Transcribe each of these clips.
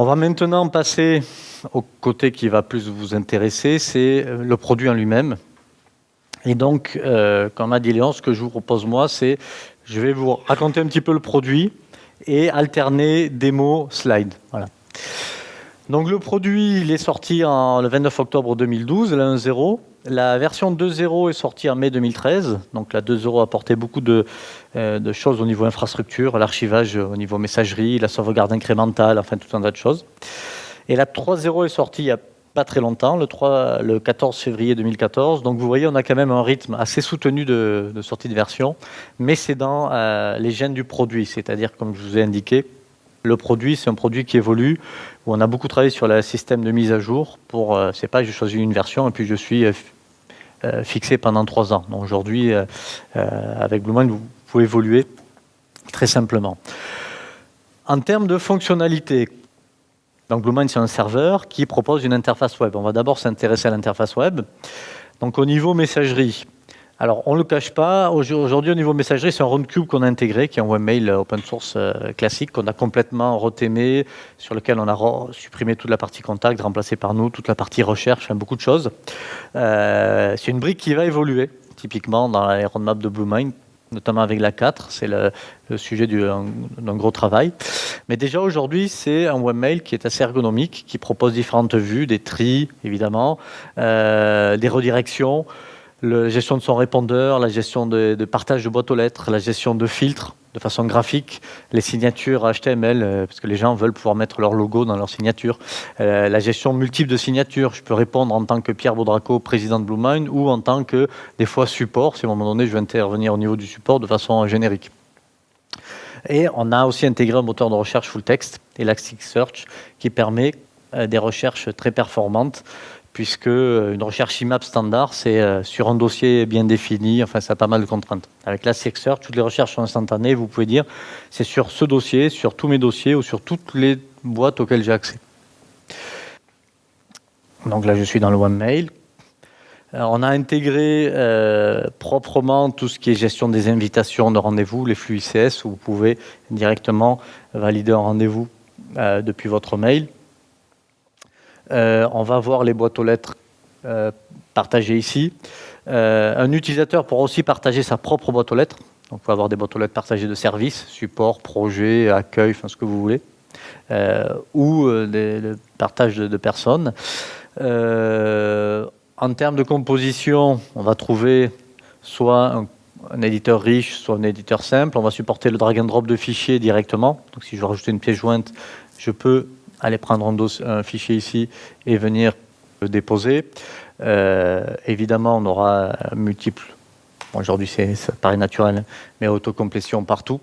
On va maintenant passer au côté qui va plus vous intéresser, c'est le produit en lui-même. Et donc, euh, comme a dit Léon, ce que je vous propose moi, c'est je vais vous raconter un petit peu le produit et alterner démo, slide. Voilà. Donc le produit, il est sorti en, le 29 octobre 2012, la 1.0. La version 2.0 est sortie en mai 2013. Donc la 2.0 a apporté beaucoup de, euh, de, choses au niveau infrastructure, l'archivage au niveau messagerie, la sauvegarde incrémentale, enfin tout un tas de choses. Et la 3.0 est sortie il y a pas très longtemps, le, 3, le 14 février 2014. Donc vous voyez, on a quand même un rythme assez soutenu de, de sortie de version, mais c'est dans euh, les gènes du produit, c'est-à-dire comme je vous ai indiqué, le produit, c'est un produit qui évolue, on a beaucoup travaillé sur le système de mise à jour. Pour, euh, c'est pas, j'ai choisi une version et puis je suis euh, euh fixé pendant trois ans. Aujourd'hui, euh, avec Bluemind, vous pouvez évoluer très simplement. En termes de fonctionnalité, donc Bluemind, c'est un serveur qui propose une interface web. On va d'abord s'intéresser à l'interface web. Donc au niveau messagerie, alors on ne le cache pas, aujourd'hui au niveau messagerie, c'est un Roundcube qu'on a intégré, qui est un webmail open source euh, classique, qu'on a complètement retémé, sur lequel on a supprimé toute la partie contact, remplacé par nous, toute la partie recherche, enfin, beaucoup de choses. Euh, c'est une brique qui va évoluer, typiquement dans la roadmap de Bluemind, notamment avec la 4, c'est le, sujet d'un gros travail. Mais déjà aujourd'hui, c'est un webmail qui est assez ergonomique, qui propose différentes vues, des tris évidemment, euh, des redirections, la gestion de son répondeur, la gestion de, partage de boîte aux lettres, la gestion de filtres de façon graphique, les signatures HTML, euh, parce que les gens veulent pouvoir mettre leur logo dans leur signature, euh, la gestion multiple de signatures, je peux répondre en tant que Pierre Baudraco, président de Bluemind, ou en tant que, des fois, support, si à un moment donné je veux intervenir au niveau du support de façon générique. Et on a aussi intégré un moteur de recherche full text, Elasticsearch, qui permet euh, des recherches très performantes puisque euh, une recherche IMAP standard, c'est euh, sur un dossier bien défini, enfin ça a pas mal de contraintes. Avec la Search, toutes les recherches sont instantanées, vous pouvez dire c'est sur ce dossier, sur tous mes dossiers ou sur toutes les boîtes auxquelles j'ai accès. Donc là je suis dans le. Alors, on a intégré euh, proprement tout ce qui est gestion des invitations de rendez-vous, les flux ICS, où vous pouvez directement valider un rendez-vous depuis votre mail. Euh, on va voir les boîtes aux lettres euh, partagées ici. Euh, un utilisateur pourra aussi partager sa propre boîte aux lettres. On peut avoir des boîtes aux lettres partagées de services, support, projet, accueil, enfin ce que vous voulez, ou le partage de, de personnes. en termes de composition, on va trouver soit un un éditeur riche, soit un éditeur simple. On va supporter le drag and drop de fichiers directement. Donc si je veux rajouter une pièce jointe, je peux aller prendre un, fichier ici et venir le déposer. Euh, évidemment, on aura multiples. Aujourd'hui, ça paraît naturel, mais autocomplétion partout.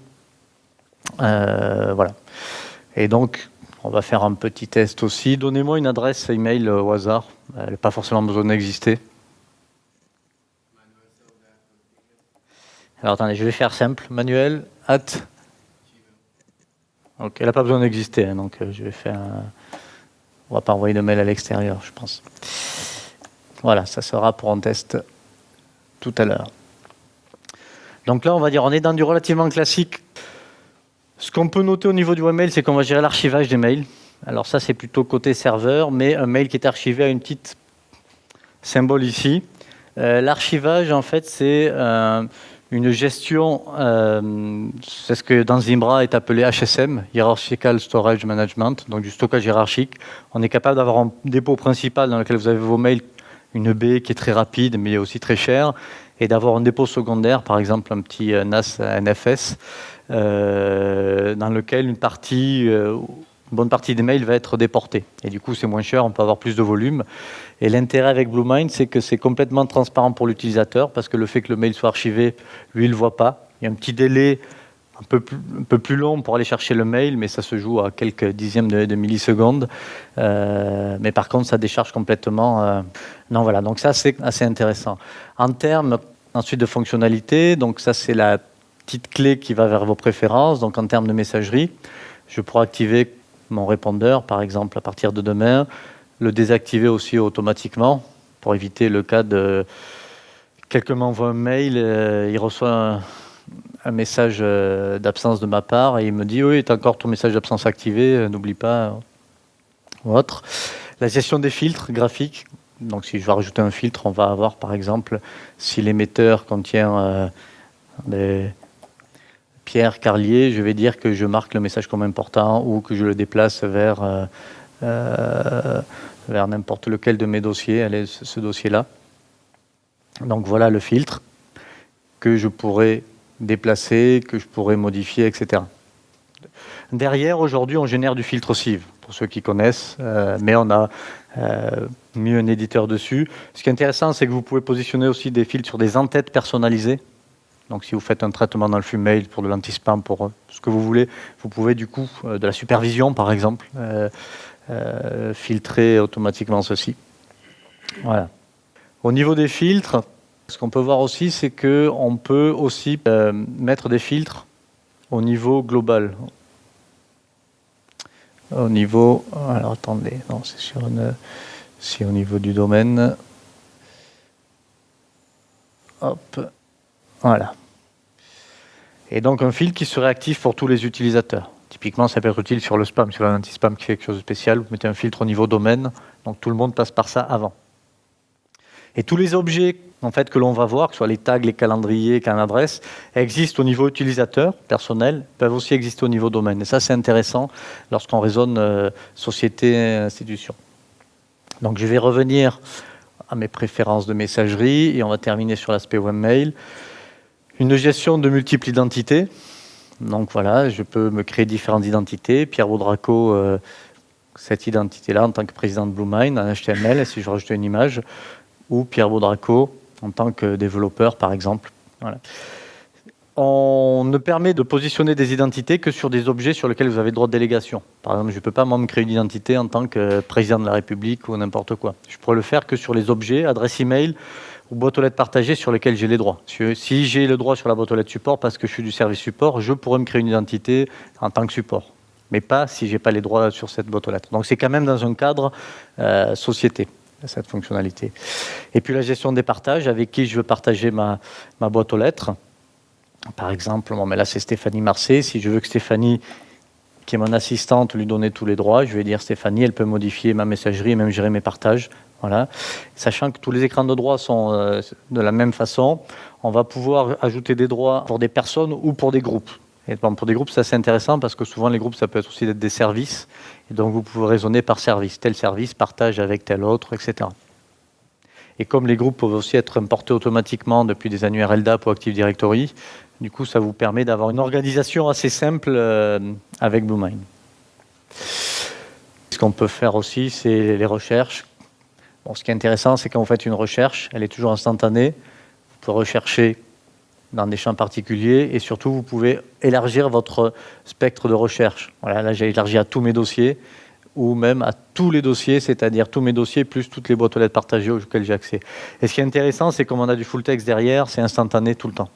Euh, voilà. Et donc, on va faire un petit test aussi. Donnez-moi une adresse email au hasard. Elle n'a pas forcément besoin d'exister. Alors attendez, je vais faire simple. Manuel, at donc, elle n'a pas besoin d'exister, hein, donc euh, je vais faire. Un... On va pas envoyer de mail à l'extérieur, je pense. Voilà, ça sera pour un test tout à l'heure. Donc là, on va dire, on est dans du relativement classique. Ce qu'on peut noter au niveau du webmail, c'est qu'on va gérer l'archivage des mails. Alors ça, c'est plutôt côté serveur, mais un mail qui est archivé à une petite symbole ici. Euh, l'archivage, en fait, c'est euh, une gestion, euh, c'est ce que dans Zimbra est appelé HSM, Hierarchical Storage Management, donc du stockage hiérarchique. On est capable d'avoir un dépôt principal dans lequel vous avez vos mails, une baie qui est très rapide mais aussi très chère, et d'avoir un dépôt secondaire, par exemple un petit NAS NFS, euh, dans lequel une partie, euh, bonne partie des mails va être déportée. Et du coup, c'est moins cher, on peut avoir plus de volume. Et l'intérêt avec Bluemind, c'est que c'est complètement transparent pour l'utilisateur, parce que le fait que le mail soit archivé, lui, il ne voit pas. Il y a un petit délai un peu, plus, un peu plus long pour aller chercher le mail, mais ça se joue à quelques dixièmes de, de millisecondes. Euh, mais par contre, ça décharge complètement. Euh... Non, voilà, donc ça, c'est assez intéressant. En termes ensuite de fonctionnalité, donc ça, c'est la petite clé qui va vers vos préférences. Donc en termes de messagerie, je pourrais activer mon répondeur, par exemple, à partir de demain, le désactiver aussi automatiquement pour éviter le cas de quelqu'un m'envoie un mail, euh, il reçoit un, message euh, d'absence de ma part et il me dit oui, tu as encore ton message d'absence activé, euh, n'oublie pas. ou autre. La gestion des filtres graphiques. Donc si je veux rajouter un filtre, on va avoir par exemple si l'émetteur contient des pierres carlier, je vais dire que je marque le message comme important ou que je le déplace vers, euh, euh, n'importe lequel de mes dossiers, allez, ce dossier-là. Donc voilà le filtre que je pourrais déplacer, que je pourrais modifier, etc. Derrière, aujourd'hui, on génère du filtre sieve, pour ceux qui connaissent, euh, mais on a mis un éditeur dessus. Ce qui est intéressant, c'est que vous pouvez positionner aussi des filtres sur des entêtes personnalisées. Donc si vous faites un traitement dans le flux mail pour de l'anti-spam, pour euh, ce que vous voulez, vous pouvez du coup, de la supervision par exemple, filtrer automatiquement ceci. Voilà. Au niveau des filtres, ce qu'on peut voir aussi, c'est qu'on peut aussi mettre des filtres au niveau global, au niveau, alors attendez, non, c'est sur une, c'est au niveau du domaine. Hop, voilà. Et donc un fil qui serait actif pour tous les utilisateurs. Typiquement, ça peut être utile sur le spam, sur l'anti-spam qui fait quelque chose de spécial. Vous mettez un filtre au niveau domaine, donc tout le monde passe par ça avant. Et tous les objets en fait, que l'on va voir, que ce soit les tags, les calendriers, qu'un adresse, existent au niveau utilisateur, personnel, peuvent aussi exister au niveau domaine. Et ça, c'est intéressant lorsqu'on raisonne euh, société, institution. Donc, je vais revenir à mes préférences de messagerie et on va terminer sur l'aspect webmail. Une gestion de multiples identités. Donc voilà, je peux me créer différentes identités. Pierre Baudraco, euh, cette identité-là en tant que président de BlueMind en HTML, si je rajoute une image, ou Pierre Baudraco en tant que développeur, par exemple. On ne permet de positionner des identités que sur des objets sur lesquels vous avez droit de délégation. Par exemple, je ne peux pas moi me créer une identité en tant que président de la République ou n'importe quoi. Je pourrais le faire que sur les objets, adresse email ou boîte aux lettres partagée sur lesquelles j'ai les droits. Si j'ai le droit sur la boîte aux lettres support parce que je suis du service support, je pourrais me créer une identité en tant que support. Mais pas si je n'ai pas les droits sur cette boîte aux lettres. Donc c'est quand même dans un cadre euh, société cette fonctionnalité. Et puis la gestion des partages, avec qui je veux partager ma, ma boîte aux lettres. Par exemple, mais là c'est Stéphanie Marseille. Si je veux que Stéphanie, qui est mon assistante, lui donner tous les droits, je vais dire Stéphanie, elle peut modifier ma messagerie et même gérer mes partages. Voilà. Sachant que tous les écrans de droits sont euh, de la même façon, on va pouvoir ajouter des droits pour des personnes ou pour des groupes. Et pour des groupes, c'est assez intéressant parce que souvent les groupes, ça peut être aussi des services. Et donc vous pouvez raisonner par service. Tel service partage avec tel autre, etc. Et comme les groupes peuvent aussi être importés automatiquement depuis des annuaires LDAP ou Active Directory, du coup, ça vous permet d'avoir une organisation assez simple euh, avec BlueMind. Ce qu'on peut faire aussi, c'est les recherches. Bon, ce qui est intéressant, c'est quand vous faites une recherche, elle est toujours instantanée. Vous pouvez rechercher dans des champs particuliers et surtout vous pouvez élargir votre spectre de recherche. Voilà, là j'ai élargi à tous mes dossiers ou même à tous les dossiers, c'est-à-dire tous mes dossiers plus toutes les boîtes aux lettres partagées auxquelles j'ai accès. Et ce qui est intéressant, c'est comme on a du full text derrière, c'est instantané tout le temps.